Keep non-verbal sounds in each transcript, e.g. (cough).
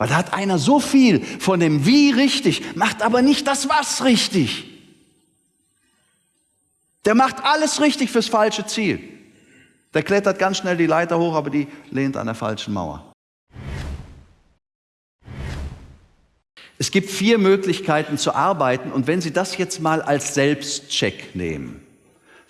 Weil da hat einer so viel von dem Wie richtig, macht aber nicht das Was richtig. Der macht alles richtig fürs falsche Ziel. Der klettert ganz schnell die Leiter hoch, aber die lehnt an der falschen Mauer. Es gibt vier Möglichkeiten zu arbeiten und wenn Sie das jetzt mal als Selbstcheck nehmen,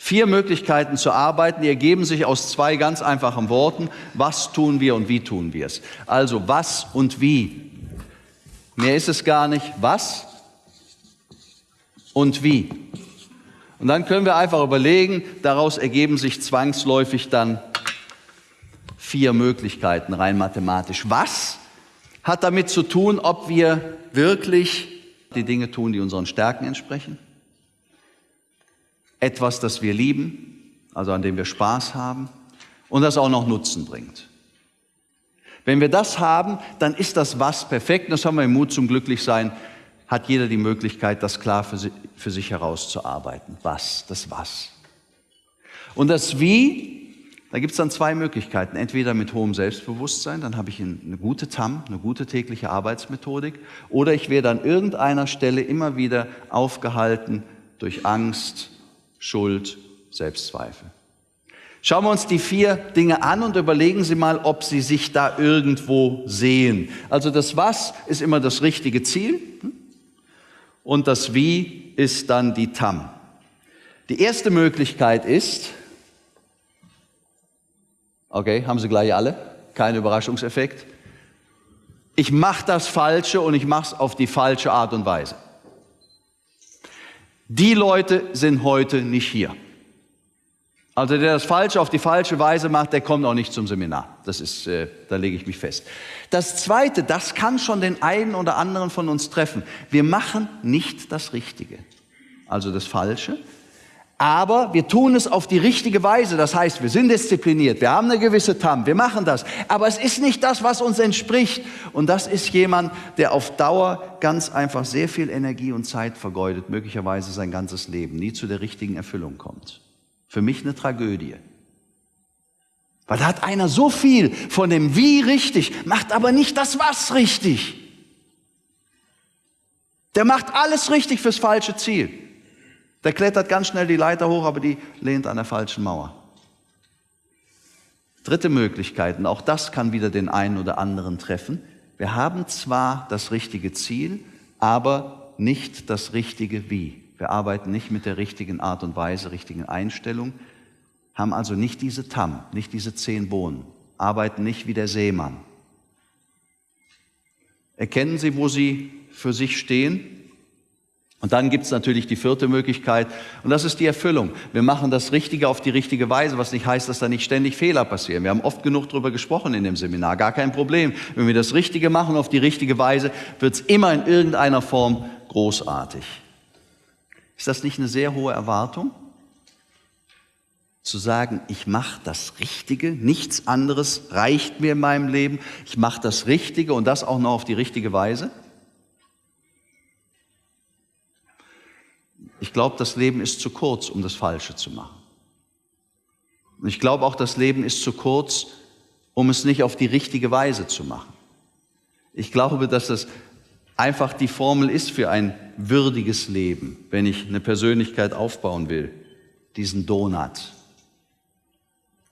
vier Möglichkeiten zu arbeiten, die ergeben sich aus zwei ganz einfachen Worten, was tun wir und wie tun wir es. Also was und wie. Mehr ist es gar nicht, was und wie. Und dann können wir einfach überlegen, daraus ergeben sich zwangsläufig dann vier Möglichkeiten rein mathematisch. Was hat damit zu tun, ob wir wirklich die Dinge tun, die unseren Stärken entsprechen? Etwas, das wir lieben, also an dem wir Spaß haben und das auch noch Nutzen bringt. Wenn wir das haben, dann ist das Was perfekt. Das haben wir im Mut zum Glücklichsein. Hat jeder die Möglichkeit, das klar für, für sich herauszuarbeiten. Was, das Was. Und das Wie da gibt es dann zwei Möglichkeiten. Entweder mit hohem Selbstbewusstsein, dann habe ich eine gute TAM, eine gute tägliche Arbeitsmethodik, oder ich werde an irgendeiner Stelle immer wieder aufgehalten durch Angst, Schuld, Selbstzweifel. Schauen wir uns die vier Dinge an und überlegen Sie mal, ob Sie sich da irgendwo sehen. Also das Was ist immer das richtige Ziel hm? und das Wie ist dann die TAM. Die erste Möglichkeit ist, Okay, haben Sie gleich alle? Kein Überraschungseffekt. Ich mache das Falsche und ich mache es auf die falsche Art und Weise. Die Leute sind heute nicht hier. Also der das Falsche auf die falsche Weise macht, der kommt auch nicht zum Seminar. Das ist, äh, da lege ich mich fest. Das Zweite, das kann schon den einen oder anderen von uns treffen. Wir machen nicht das Richtige. Also das Falsche, aber wir tun es auf die richtige Weise. Das heißt, wir sind diszipliniert, wir haben eine gewisse TAM, wir machen das. Aber es ist nicht das, was uns entspricht. Und das ist jemand, der auf Dauer ganz einfach sehr viel Energie und Zeit vergeudet, möglicherweise sein ganzes Leben, nie zu der richtigen Erfüllung kommt. Für mich eine Tragödie. Weil da hat einer so viel von dem Wie richtig, macht aber nicht das Was richtig. Der macht alles richtig fürs falsche Ziel. Der klettert ganz schnell die Leiter hoch, aber die lehnt an der falschen Mauer. Dritte Möglichkeit, und auch das kann wieder den einen oder anderen treffen. Wir haben zwar das richtige Ziel, aber nicht das richtige Wie. Wir arbeiten nicht mit der richtigen Art und Weise, richtigen Einstellung, haben also nicht diese Tam, nicht diese zehn Bohnen, arbeiten nicht wie der Seemann. Erkennen Sie, wo Sie für sich stehen? Und dann gibt es natürlich die vierte Möglichkeit, und das ist die Erfüllung. Wir machen das Richtige auf die richtige Weise, was nicht heißt, dass da nicht ständig Fehler passieren. Wir haben oft genug darüber gesprochen in dem Seminar, gar kein Problem. Wenn wir das Richtige machen auf die richtige Weise, wird es immer in irgendeiner Form großartig. Ist das nicht eine sehr hohe Erwartung? Zu sagen, ich mache das Richtige, nichts anderes reicht mir in meinem Leben, ich mache das Richtige und das auch noch auf die richtige Weise? Ich glaube, das Leben ist zu kurz, um das Falsche zu machen. Und ich glaube auch, das Leben ist zu kurz, um es nicht auf die richtige Weise zu machen. Ich glaube, dass das einfach die Formel ist für ein würdiges Leben, wenn ich eine Persönlichkeit aufbauen will, diesen Donut.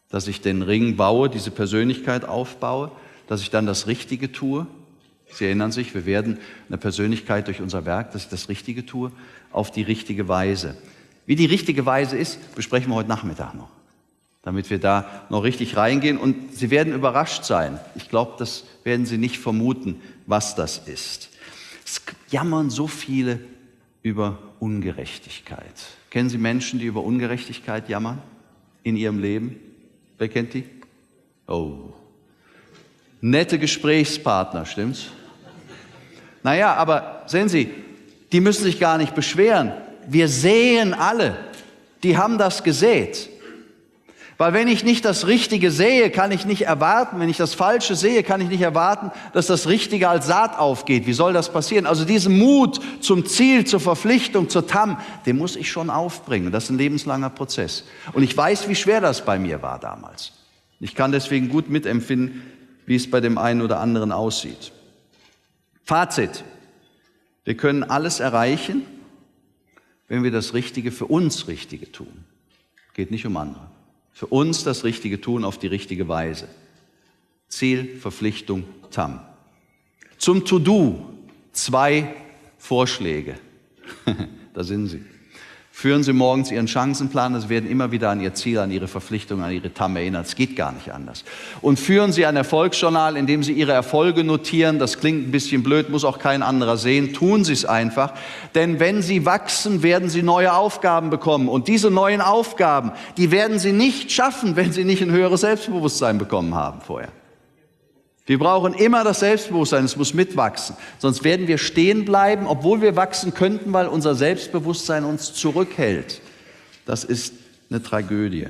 Dass ich den Ring baue, diese Persönlichkeit aufbaue, dass ich dann das Richtige tue Sie erinnern sich, wir werden eine Persönlichkeit durch unser Werk, dass ich das Richtige tue, auf die richtige Weise. Wie die richtige Weise ist, besprechen wir heute Nachmittag noch, damit wir da noch richtig reingehen. Und Sie werden überrascht sein. Ich glaube, das werden Sie nicht vermuten, was das ist. Es jammern so viele über Ungerechtigkeit. Kennen Sie Menschen, die über Ungerechtigkeit jammern in ihrem Leben? Wer kennt die? Oh, nette Gesprächspartner, stimmt's? Naja, aber sehen Sie, die müssen sich gar nicht beschweren. Wir sehen alle, die haben das gesät. Weil wenn ich nicht das Richtige sehe, kann ich nicht erwarten, wenn ich das Falsche sehe, kann ich nicht erwarten, dass das Richtige als Saat aufgeht. Wie soll das passieren? Also diesen Mut zum Ziel, zur Verpflichtung, zur TAM, den muss ich schon aufbringen. Das ist ein lebenslanger Prozess. Und ich weiß, wie schwer das bei mir war damals. Ich kann deswegen gut mitempfinden, wie es bei dem einen oder anderen aussieht. Fazit. Wir können alles erreichen, wenn wir das Richtige für uns Richtige tun. Geht nicht um andere. Für uns das Richtige tun auf die richtige Weise. Ziel, Verpflichtung, TAM. Zum To-Do zwei Vorschläge. (laughs) da sind sie. Führen Sie morgens Ihren Chancenplan, Sie werden immer wieder an Ihr Ziel, an Ihre Verpflichtung, an Ihre TAM erinnert. Es geht gar nicht anders. Und führen Sie ein Erfolgsjournal, in dem Sie Ihre Erfolge notieren. Das klingt ein bisschen blöd, muss auch kein anderer sehen. Tun Sie es einfach. Denn wenn Sie wachsen, werden Sie neue Aufgaben bekommen. Und diese neuen Aufgaben, die werden Sie nicht schaffen, wenn Sie nicht ein höheres Selbstbewusstsein bekommen haben vorher. Wir brauchen immer das Selbstbewusstsein, es muss mitwachsen. Sonst werden wir stehen bleiben, obwohl wir wachsen könnten, weil unser Selbstbewusstsein uns zurückhält. Das ist eine Tragödie.